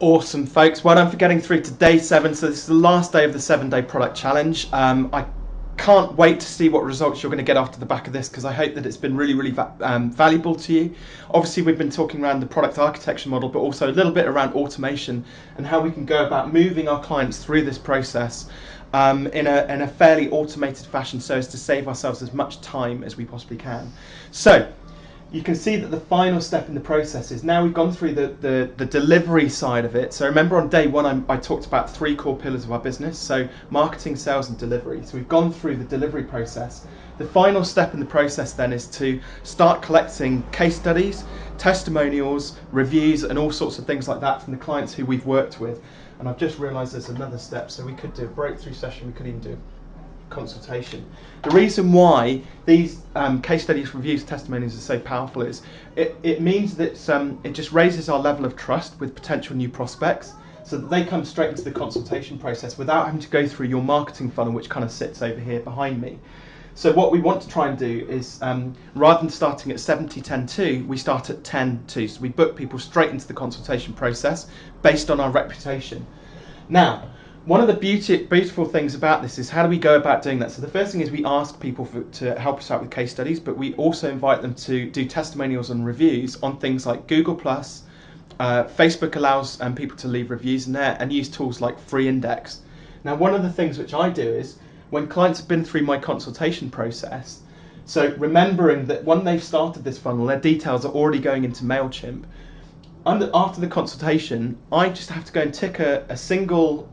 Awesome, folks. Well done for getting through to day seven. So, this is the last day of the seven day product challenge. Um, I can't wait to see what results you're going to get after the back of this because I hope that it's been really, really va um, valuable to you. Obviously, we've been talking around the product architecture model, but also a little bit around automation and how we can go about moving our clients through this process um, in, a, in a fairly automated fashion so as to save ourselves as much time as we possibly can. So, you can see that the final step in the process is now we've gone through the, the, the delivery side of it. So remember on day one, I, I, talked about three core pillars of our business. So marketing, sales and delivery. So we've gone through the delivery process. The final step in the process then is to start collecting case studies, testimonials, reviews and all sorts of things like that from the clients who we've worked with. And I've just realized there's another step. So we could do a breakthrough session. We could even do consultation. The reason why these um, case studies, reviews, testimonies are so powerful is it, it means that um, it just raises our level of trust with potential new prospects so that they come straight into the consultation process without having to go through your marketing funnel, which kind of sits over here behind me. So what we want to try and do is, um, rather than starting at 70, 10, 2, we start at 10, 2. So we book people straight into the consultation process based on our reputation. Now, one of the beauty, beautiful things about this is how do we go about doing that? So the first thing is we ask people for, to help us out with case studies, but we also invite them to do testimonials and reviews on things like Google Plus. Uh, Facebook allows um, people to leave reviews in there and use tools like Free Index. Now, one of the things which I do is when clients have been through my consultation process, so remembering that when they've started this funnel, their details are already going into MailChimp. Under, after the consultation, I just have to go and tick a, a single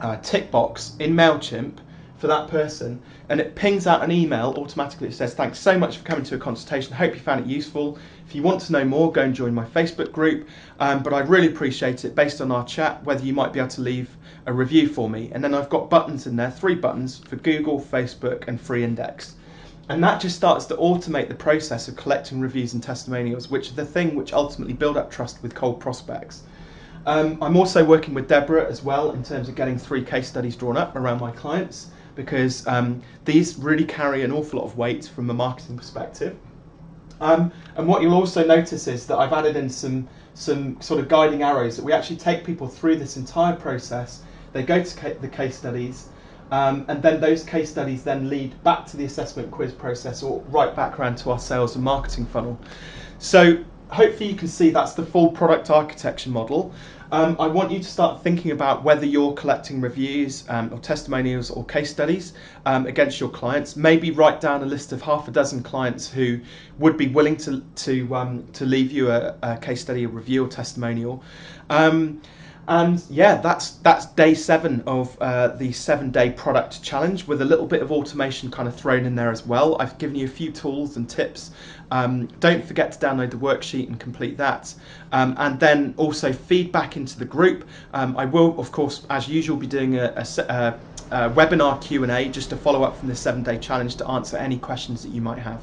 uh, tick box in MailChimp for that person and it pings out an email automatically it says thanks so much for coming to a consultation. Hope you found it useful. If you want to know more go and join my facebook group. Um, but i'd really appreciate it based on our chat whether you might be able to leave a review for me. And then i've got buttons in there three buttons for google facebook and free index. And that just starts to automate the process of collecting reviews and testimonials which are the thing which ultimately build up trust with cold prospects um, I'm also working with Deborah as well in terms of getting three case studies drawn up around my clients because um, these really carry an awful lot of weight from a marketing perspective. Um, and what you'll also notice is that I've added in some, some sort of guiding arrows that we actually take people through this entire process. They go to ca the case studies, um, and then those case studies then lead back to the assessment quiz process or right back around to our sales and marketing funnel. So hopefully you can see that's the full product architecture model. Um, I want you to start thinking about whether you're collecting reviews um, or testimonials or case studies um, against your clients. Maybe write down a list of half a dozen clients who would be willing to to um, to leave you a, a, case study, a review, or testimonial. And yeah, that's that's day seven of uh, the seven day product challenge with a little bit of automation kind of thrown in there as well. I've given you a few tools and tips. Um, don't forget to download the worksheet and complete that. Um, and then also feedback into the group. Um, I will, of course, as usual, be doing a, a, a, a webinar Q&A just to follow up from the seven day challenge to answer any questions that you might have.